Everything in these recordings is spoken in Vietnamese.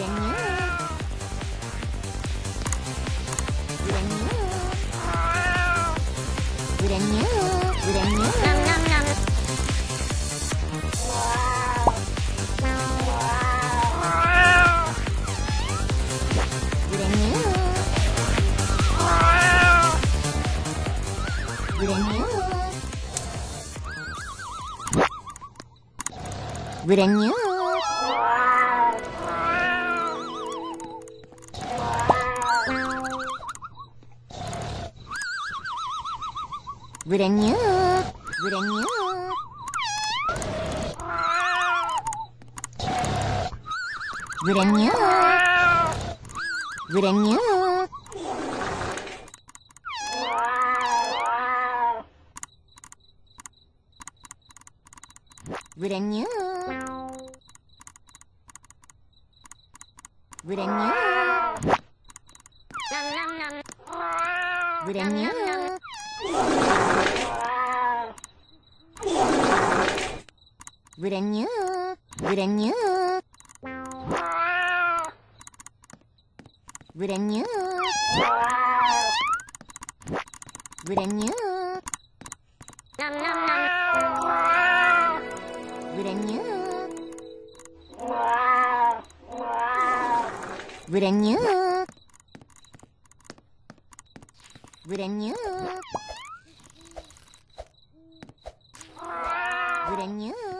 Girennya. Girennya. Girennya. Girennya. Nam nam nam. Girennya. Girennya. Vừa đàn nhớ, Vừa đàn nhớ. Vừa đàn nhớ, Vừa đàn nhớ. Vừa đàn nhớ, Vừa đàn nhớ. Vừa đàn nhớ. Grenú, grenú. Grenú. Grenú. Nom nom nom. Grenú. Grenú. Grenú. Grenú.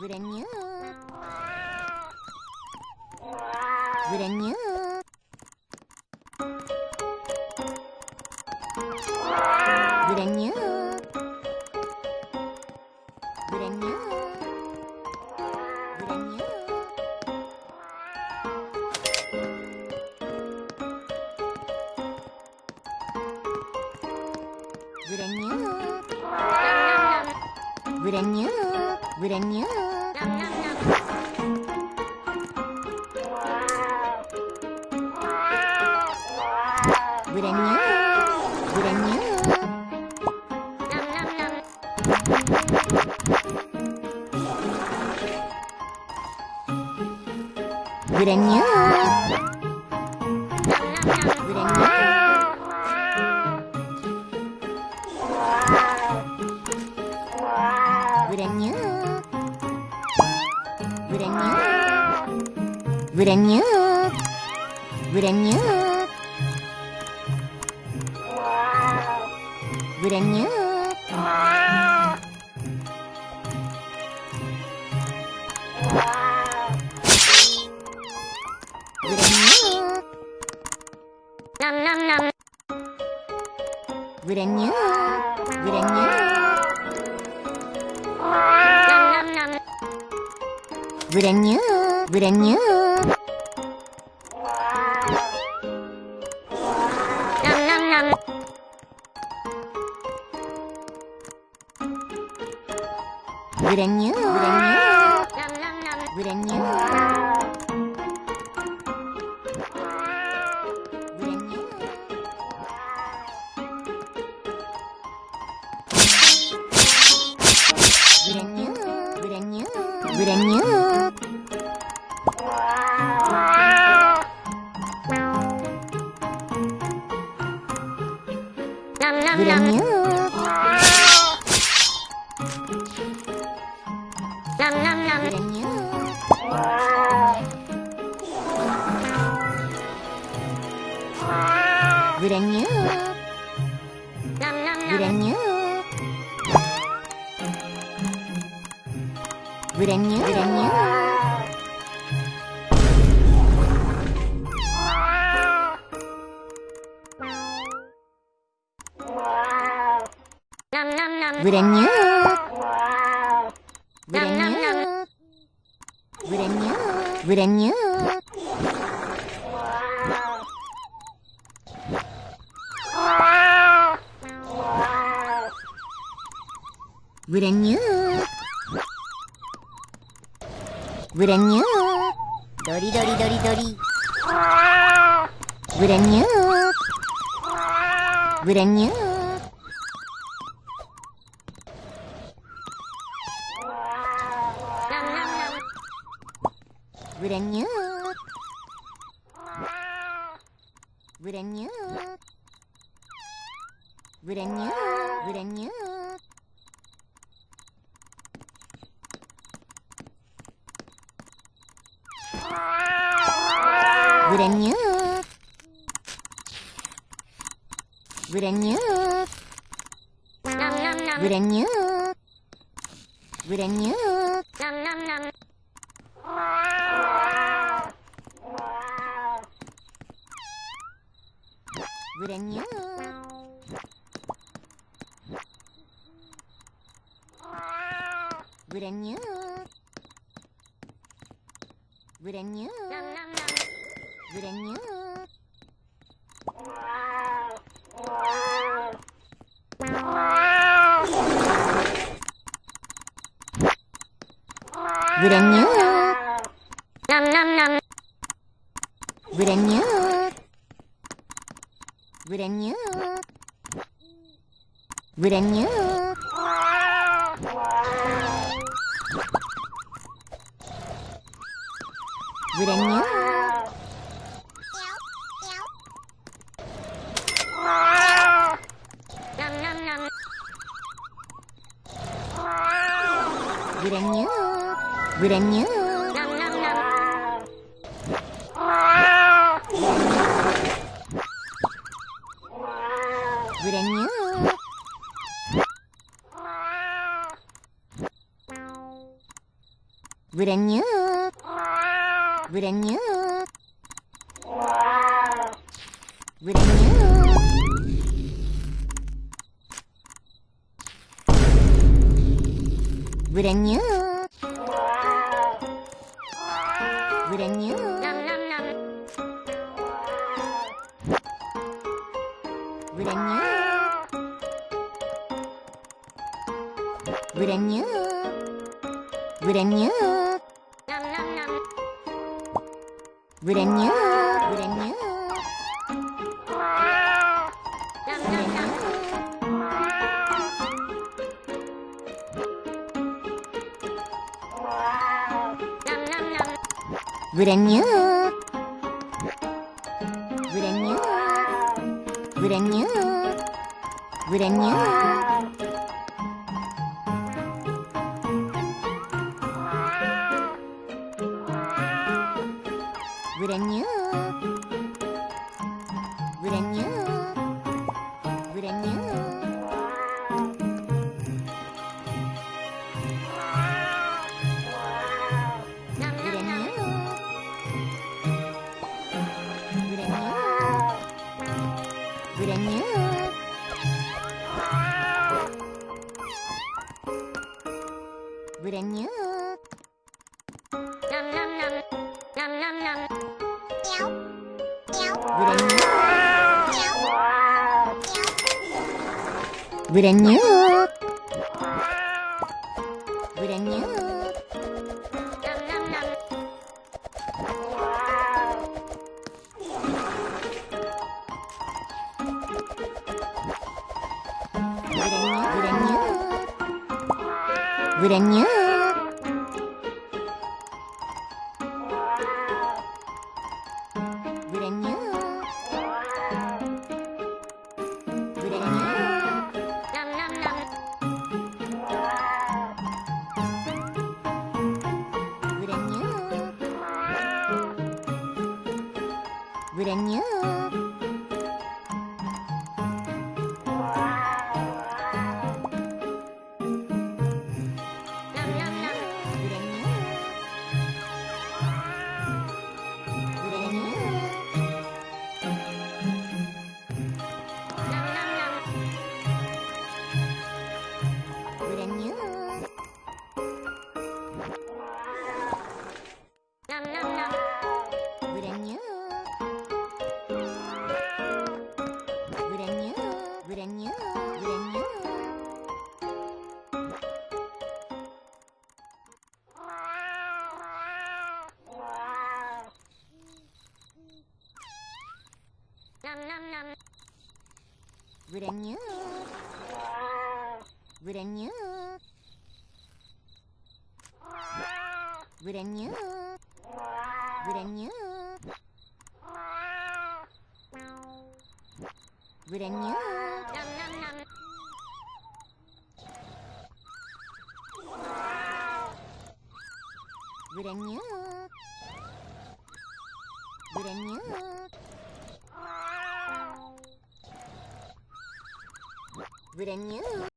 Vrenhë Vrenhë Vrenhë Vrenhë Vrenhë Vrenhë Vrenhë 그럼요. 그럼요. 그럼요. 그럼요. brand new brand new brand new Nom nom nom Brand new Brand new Brand new ブラニューブラニューブラニューブラニュー brand new. bilangnya nam nam nam bilangnya bilangnya nam nam nam bilangnya bilangnya bilangnya Vrenha. Vrenha. Vrenha. Vrenha. Vrenha. Vrenha. Dori dori dori dori. Vrenha. Vrenha. Вранье. Вранье. Вранье. Вранье. Вранье. Вранье. Вранье. Зрянет. Зрянет. Нам-нам-нам. Зрянет. Зрянет. Зрянет. Зрянет. Granhão. Granhão. Granhão. Granhão. Granhão. Granhão. Vrenja. Vrenja. Vrenja. Vrenja. Vrenja. Vrenja. Vrenja. including you. Враньет. Враньет. Враньет. Враньет. 안녕 Brand new. Brand new. Brand new. Brand new. Brand new. Nom nom nom. Brand new. Brand new. Brand new.